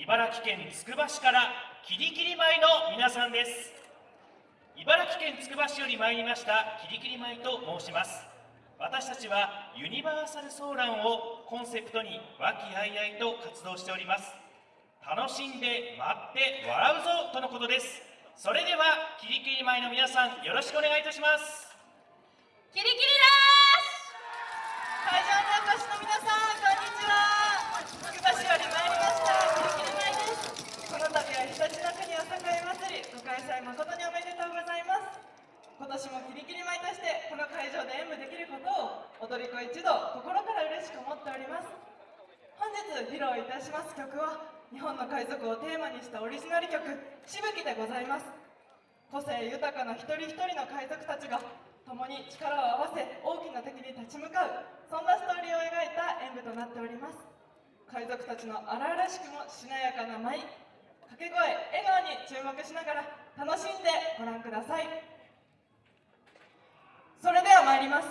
茨城県つくば市からキリキリ舞の皆さんです。茨城県つくば市より参りましたキリキリ舞と申します。私たちはユニバーサルソーランをコンセプトに和気あいあいと活動しております。楽しんで待って笑うぞとのことです。それではキリキリ舞の皆さんよろしくお願いいたします。キリキリです。会場にお越しの皆さんこんにちはつくば市より参りましたキリキリ舞ですこの度は常陸の国お栄祭りご開催誠におめでとうございます今年もキリキリ舞としてこの会場で演舞できることを踊り子一同心から嬉しく思っております本日披露いたします曲は日本の海賊をテーマにしたオリジナル曲「しぶき」でございます。個性豊かな一人一人の海賊たちが共に力を合わせ大きな敵に立ち向かうそんなストーリーを描いた演舞となっております。海賊たちの荒々しくもしなやかな舞掛け声笑顔に注目しながら楽しんでご覧ください。それでは参ります。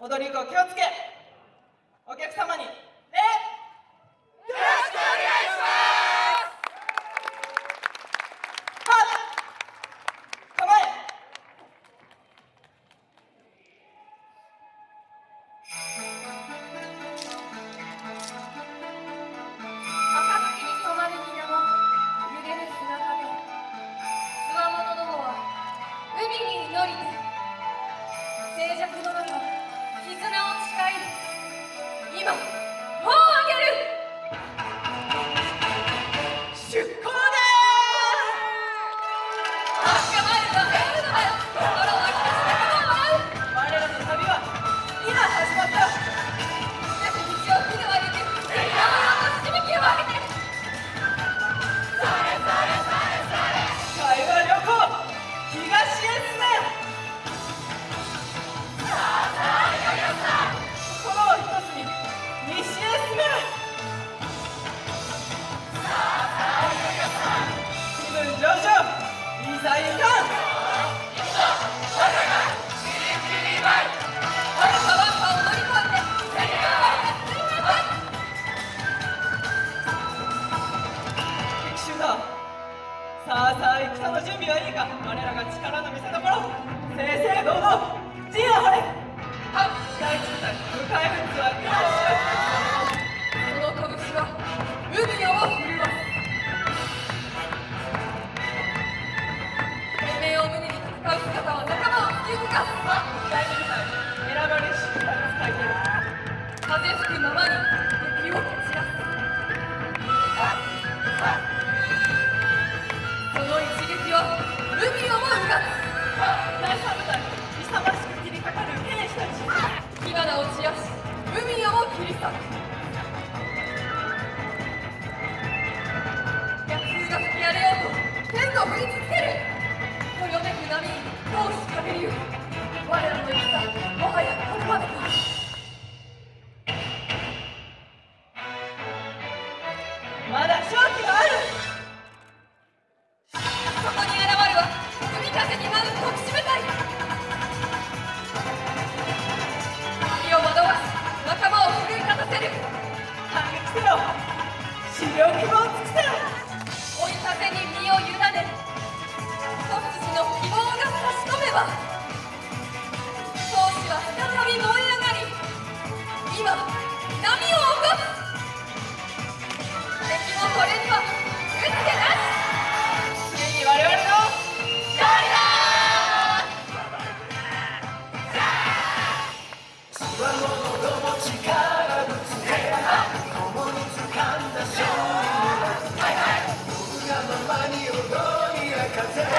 踊り子気をつけ。お客様さんの準備はいいか。我らが力の見せ所。正々堂々。陣を張れ。はっ大地さん迎え撃つは追い風に身を委ね子羊の希望が差し込めば当時は再び燃え上がり今波を起こす。That's it.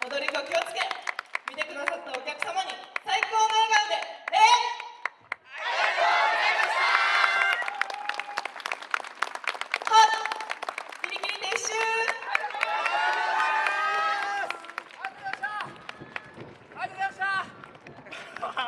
踊り子気をつけ。見てくださったお客様に最高の笑顔で礼。え